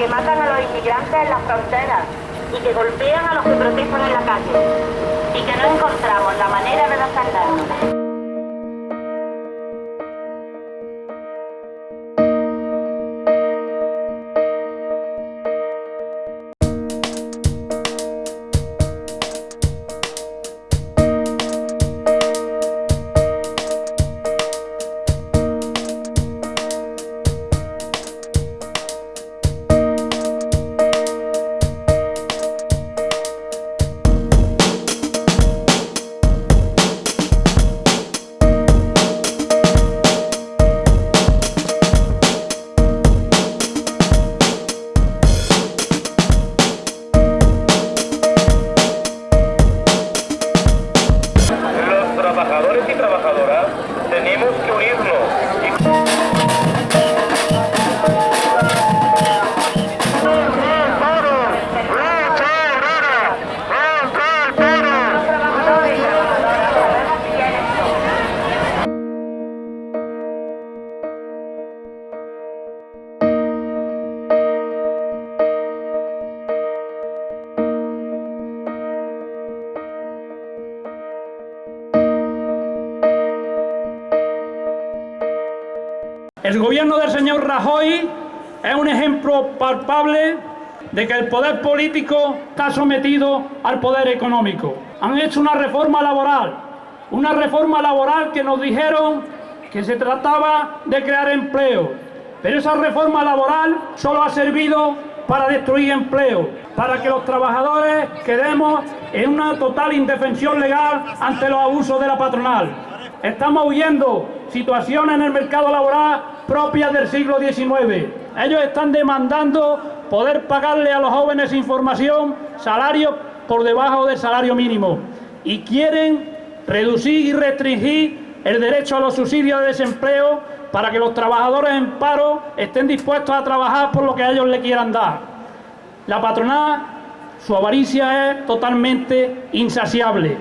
que matan a los inmigrantes en las fronteras y que golpean a los que protestan en la calle y que no encontramos la manera de defendernos. unirnos. El gobierno del señor Rajoy es un ejemplo palpable de que el poder político está sometido al poder económico. Han hecho una reforma laboral, una reforma laboral que nos dijeron que se trataba de crear empleo, pero esa reforma laboral solo ha servido para destruir empleo, para que los trabajadores quedemos en una total indefensión legal ante los abusos de la patronal. Estamos huyendo situaciones en el mercado laboral propias del siglo XIX. Ellos están demandando poder pagarle a los jóvenes información, salarios por debajo del salario mínimo. Y quieren reducir y restringir el derecho a los subsidios de desempleo para que los trabajadores en paro estén dispuestos a trabajar por lo que ellos le quieran dar. La patronal, su avaricia es totalmente insaciable.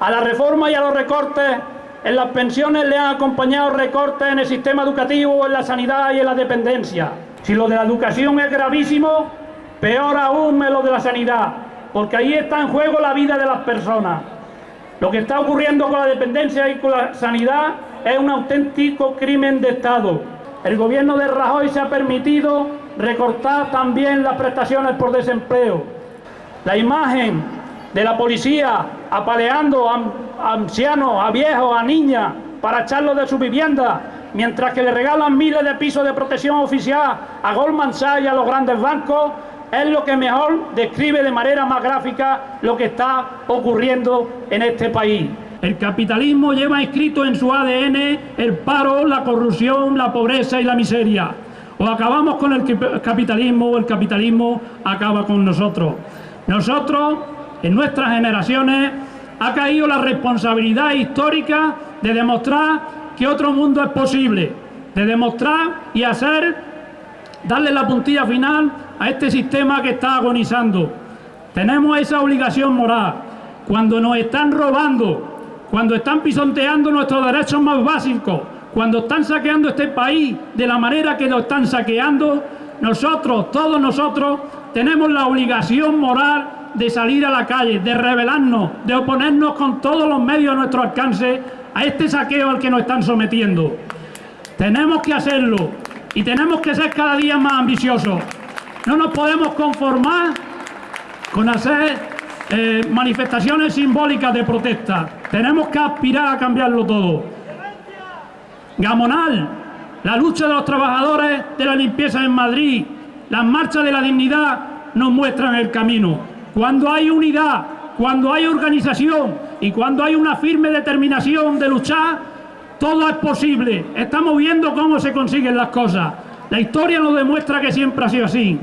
A la reforma y a los recortes en las pensiones le han acompañado recortes en el sistema educativo, en la sanidad y en la dependencia. Si lo de la educación es gravísimo, peor aún es lo de la sanidad, porque ahí está en juego la vida de las personas. Lo que está ocurriendo con la dependencia y con la sanidad es un auténtico crimen de Estado. El gobierno de Rajoy se ha permitido recortar también las prestaciones por desempleo. La imagen de la policía apaleando a, ancianos, a viejos, a niñas para echarlos de su vivienda, mientras que le regalan miles de pisos de protección oficial a Goldman Sachs y a los grandes bancos, es lo que mejor describe de manera más gráfica lo que está ocurriendo en este país. El capitalismo lleva inscrito en su ADN el paro, la corrupción, la pobreza y la miseria. O acabamos con el capitalismo o el capitalismo acaba con nosotros. Nosotros, en nuestras generaciones, ha caído la responsabilidad histórica de demostrar que otro mundo es posible, de demostrar y hacer, darle la puntilla final a este sistema que está agonizando. Tenemos esa obligación moral. Cuando nos están robando, cuando están pisonteando nuestros derechos más básicos, cuando están saqueando este país de la manera que lo están saqueando, nosotros, todos nosotros, tenemos la obligación moral de salir a la calle, de rebelarnos, de oponernos con todos los medios a nuestro alcance a este saqueo al que nos están sometiendo. Tenemos que hacerlo y tenemos que ser cada día más ambiciosos. No nos podemos conformar con hacer eh, manifestaciones simbólicas de protesta. Tenemos que aspirar a cambiarlo todo. Gamonal, la lucha de los trabajadores de la limpieza en Madrid, las marchas de la dignidad nos muestran el camino. Cuando hay unidad, cuando hay organización y cuando hay una firme determinación de luchar, todo es posible. Estamos viendo cómo se consiguen las cosas. La historia nos demuestra que siempre ha sido así.